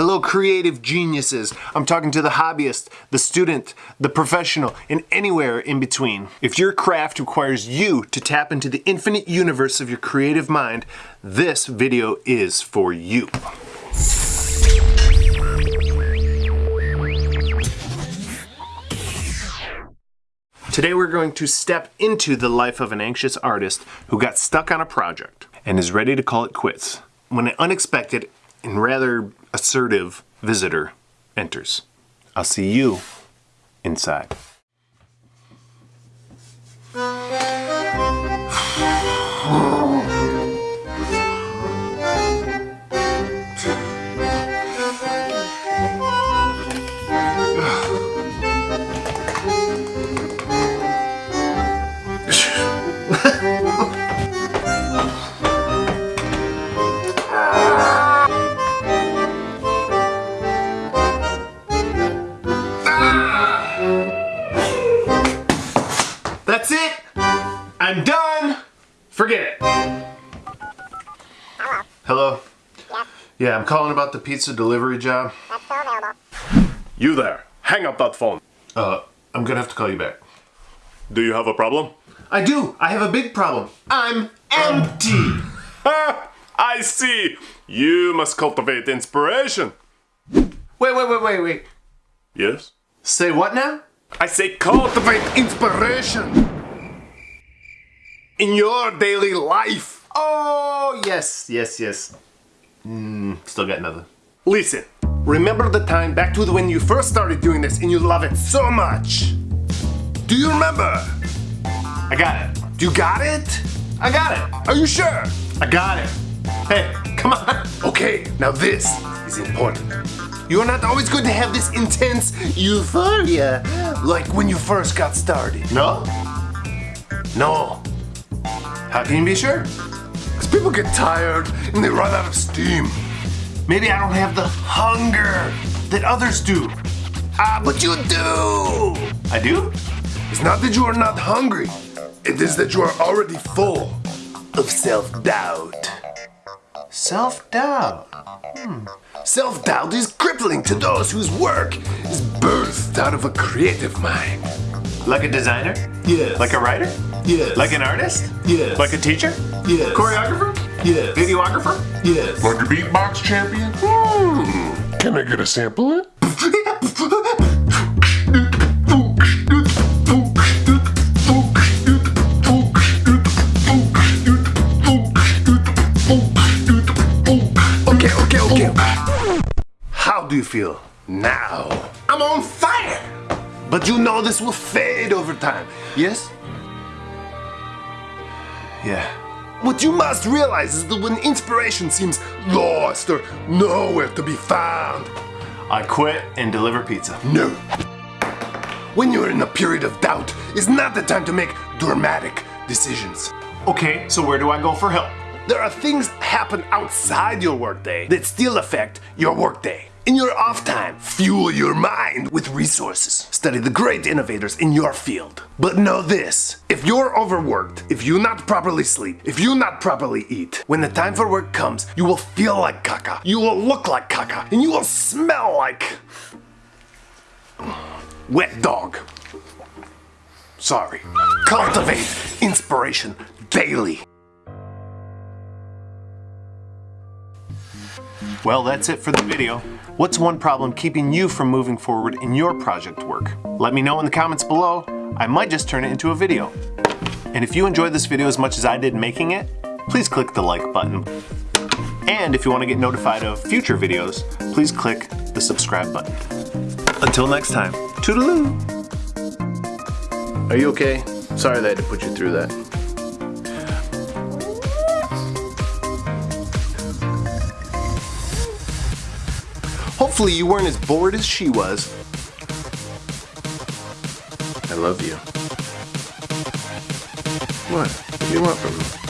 Hello, creative geniuses. I'm talking to the hobbyist, the student, the professional, and anywhere in between. If your craft requires you to tap into the infinite universe of your creative mind, this video is for you. Today we're going to step into the life of an anxious artist who got stuck on a project and is ready to call it quits when an unexpected and rather assertive visitor enters. I'll see you inside. I'm done. Forget it. Hello. Yeah, I'm calling about the pizza delivery job. You there, hang up that phone. Uh, I'm gonna have to call you back. Do you have a problem? I do. I have a big problem. I'm empty. I see. You must cultivate inspiration. Wait, wait, wait, wait, wait. Yes? Say what now? I say cultivate inspiration in your daily life. Oh, yes, yes, yes. Mm, still got nothing. Listen, remember the time back to when you first started doing this and you love it so much? Do you remember? I got it. Do you got it? I got it. Are you sure? I got it. Hey, come on. Okay, now this is important. You're not always going to have this intense euphoria like when you first got started. No? No, How can you be sure? because people get tired and they run out of steam. Maybe I don't have the hunger that others do. Ah, but you do! I do? It's not that you are not hungry, it is that you are already full of self doubt. Self-doubt. Hmm. Self doubt is crippling to those whose work is birthed out of a creative mind. Like a designer? Yes. Like a writer? Yes. Like an artist? Yes. Like a teacher? Yes. Choreographer? Yes. Videographer? Yes. Like a beatbox champion? Hmm. Can I get a sample of it? Okay, okay, okay. How do you feel now? I'm on fire! But you know this will fade over time, yes? Yeah. What you must realize is that when inspiration seems lost or nowhere to be found, I quit and deliver pizza. no. When you're in a period of doubt, is not the time to make dramatic decisions. Okay, so where do I go for help? There are things happen outside your workday that still affect your workday. In your off time, fuel your mind with resources. Study the great innovators in your field. But know this, if you're overworked, if you not properly sleep, if you not properly eat, when the time for work comes, you will feel like caca, you will look like caca, and you will smell like wet dog. Sorry. Cultivate inspiration daily. Well, that's it for the video. What's one problem keeping you from moving forward in your project work? Let me know in the comments below. I might just turn it into a video. And if you enjoyed this video as much as I did making it, please click the like button. And if you want to get notified of future videos, please click the subscribe button. Until next time, toodaloo! Are you okay? Sorry that I had to put you through that. Hopefully you weren't as bored as she was. I love you. What? What do you want from me?